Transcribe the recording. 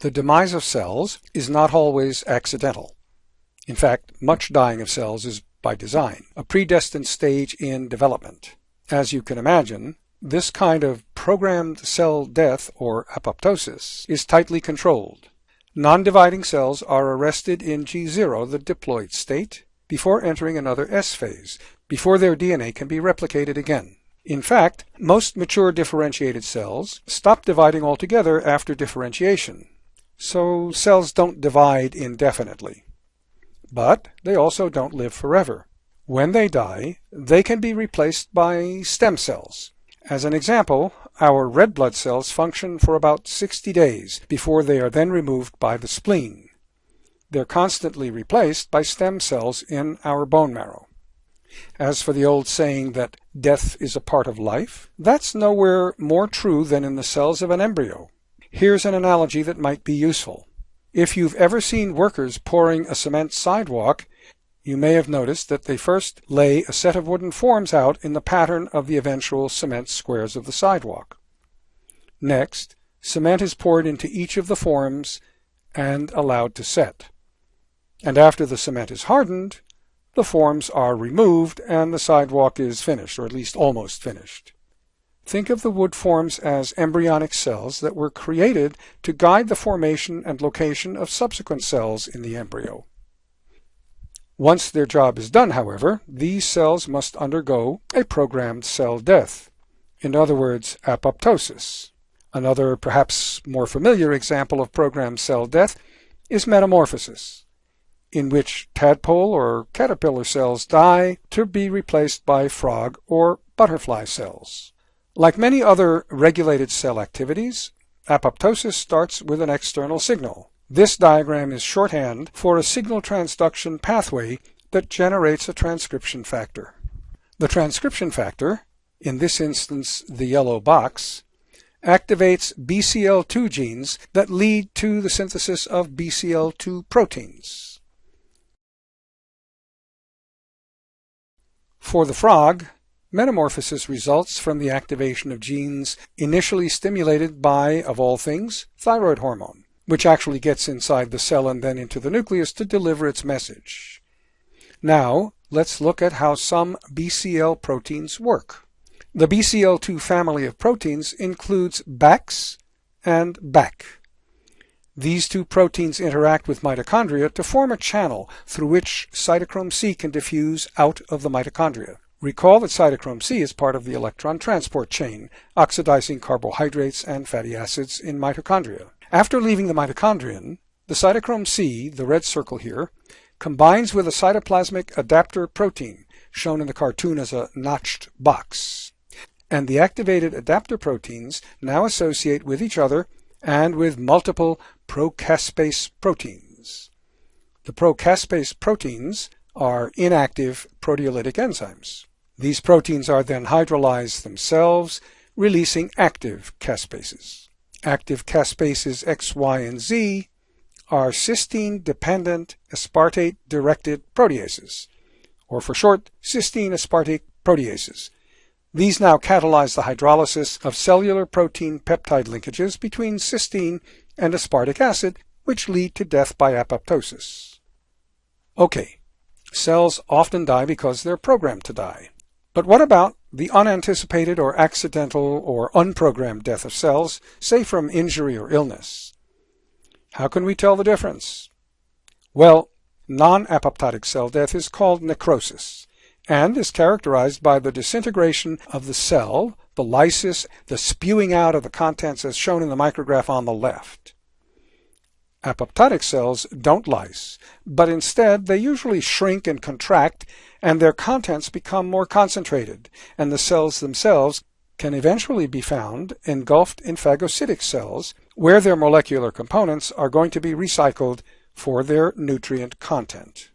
The demise of cells is not always accidental. In fact, much dying of cells is by design, a predestined stage in development. As you can imagine, this kind of programmed cell death, or apoptosis, is tightly controlled. Non-dividing cells are arrested in G0, the diploid state, before entering another S phase, before their DNA can be replicated again. In fact, most mature differentiated cells stop dividing altogether after differentiation, so cells don't divide indefinitely. But they also don't live forever. When they die, they can be replaced by stem cells. As an example, our red blood cells function for about 60 days before they are then removed by the spleen. They're constantly replaced by stem cells in our bone marrow. As for the old saying that death is a part of life, that's nowhere more true than in the cells of an embryo. Here's an analogy that might be useful. If you've ever seen workers pouring a cement sidewalk, you may have noticed that they first lay a set of wooden forms out in the pattern of the eventual cement squares of the sidewalk. Next, cement is poured into each of the forms and allowed to set. And after the cement is hardened, the forms are removed and the sidewalk is finished, or at least almost finished. Think of the wood forms as embryonic cells that were created to guide the formation and location of subsequent cells in the embryo. Once their job is done, however, these cells must undergo a programmed cell death, in other words, apoptosis. Another, perhaps more familiar example of programmed cell death is metamorphosis, in which tadpole or caterpillar cells die to be replaced by frog or butterfly cells. Like many other regulated cell activities, apoptosis starts with an external signal, this diagram is shorthand for a signal transduction pathway that generates a transcription factor. The transcription factor, in this instance the yellow box, activates BCL2 genes that lead to the synthesis of BCL2 proteins. For the frog, metamorphosis results from the activation of genes initially stimulated by, of all things, thyroid hormone which actually gets inside the cell and then into the nucleus to deliver its message. Now, let's look at how some BCL proteins work. The BCL2 family of proteins includes BAX and BAK. These two proteins interact with mitochondria to form a channel through which cytochrome C can diffuse out of the mitochondria. Recall that cytochrome C is part of the electron transport chain, oxidizing carbohydrates and fatty acids in mitochondria. After leaving the mitochondrion, the cytochrome C, the red circle here, combines with a cytoplasmic adapter protein, shown in the cartoon as a notched box. And the activated adapter proteins now associate with each other and with multiple procaspase proteins. The procaspase proteins are inactive proteolytic enzymes. These proteins are then hydrolyzed themselves, releasing active caspases active caspases X, Y, and Z are cysteine-dependent aspartate-directed proteases, or for short, cysteine aspartate proteases. These now catalyze the hydrolysis of cellular protein peptide linkages between cysteine and aspartic acid, which lead to death by apoptosis. Okay, cells often die because they're programmed to die. But what about the unanticipated or accidental or unprogrammed death of cells, say from injury or illness? How can we tell the difference? Well, non-apoptotic cell death is called necrosis and is characterized by the disintegration of the cell, the lysis, the spewing out of the contents as shown in the micrograph on the left. Apoptotic cells don't lyse, but instead they usually shrink and contract and their contents become more concentrated, and the cells themselves can eventually be found engulfed in phagocytic cells where their molecular components are going to be recycled for their nutrient content.